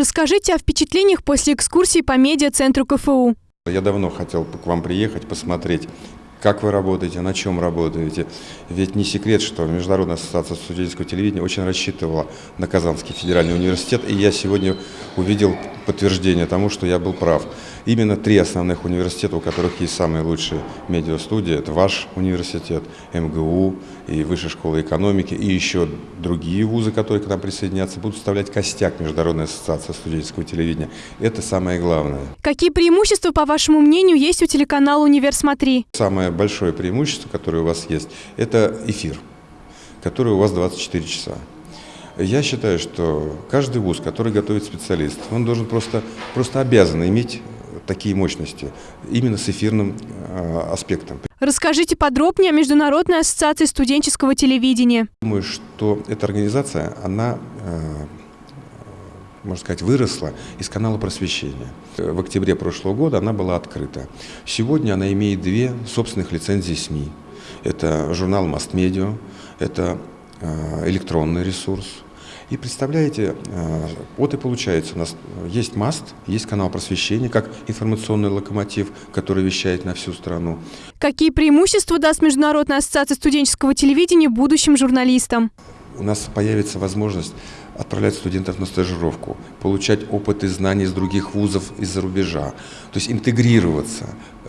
Расскажите о впечатлениях после экскурсии по медиа-центру КФУ. Я давно хотел к вам приехать, посмотреть, как вы работаете, на чем работаете. Ведь не секрет, что Международная ассоциация студенческого телевидения очень рассчитывала на Казанский федеральный университет, и я сегодня увидел подтверждение тому, что я был прав. Именно три основных университета, у которых есть самые лучшие медиастудии, это ваш университет, МГУ и Высшая школа экономики, и еще другие вузы, которые к нам присоединятся, будут составлять костяк Международной ассоциации студенческого телевидения. Это самое главное. Какие преимущества, по вашему мнению, есть у телеканала «Универ Смотри»? Самое большое преимущество, которое у вас есть, это эфир, который у вас 24 часа. Я считаю, что каждый вуз, который готовит специалистов, он должен просто, просто обязан иметь такие мощности именно с эфирным э, аспектом. Расскажите подробнее о Международной ассоциации студенческого телевидения. Думаю, что эта организация, она, э, можно сказать, выросла из канала просвещения. В октябре прошлого года она была открыта. Сегодня она имеет две собственных лицензии СМИ. Это журнал «Мастмедиа», это э, электронный ресурс – и представляете, э, вот и получается, у нас есть МАСТ, есть канал просвещения, как информационный локомотив, который вещает на всю страну. Какие преимущества даст Международная ассоциация студенческого телевидения будущим журналистам? У нас появится возможность отправлять студентов на стажировку, получать опыт и знания из других вузов из-за рубежа, то есть интегрироваться,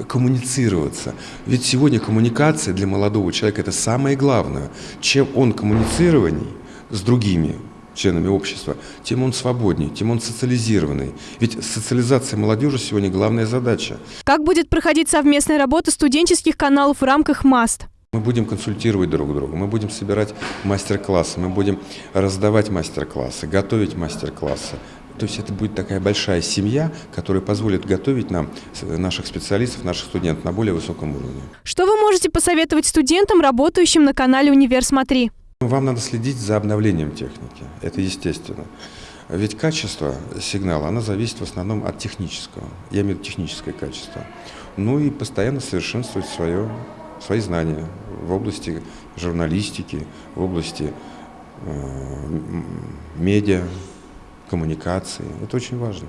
коммуницироваться. Ведь сегодня коммуникация для молодого человека – это самое главное. Чем он коммуницированней с другими, членами общества, тем он свободнее, тем он социализированный. Ведь социализация молодежи сегодня главная задача. Как будет проходить совместная работа студенческих каналов в рамках МАСТ? Мы будем консультировать друг друга, мы будем собирать мастер-классы, мы будем раздавать мастер-классы, готовить мастер-классы. То есть это будет такая большая семья, которая позволит готовить нам наших специалистов, наших студентов на более высоком уровне. Что вы можете посоветовать студентам, работающим на канале «Универ Смотри»? Вам надо следить за обновлением техники, это естественно. Ведь качество сигнала, оно зависит в основном от технического, я имею в виду техническое качество. Ну и постоянно совершенствовать свое, свои знания в области журналистики, в области э, медиа, коммуникации. Это очень важно.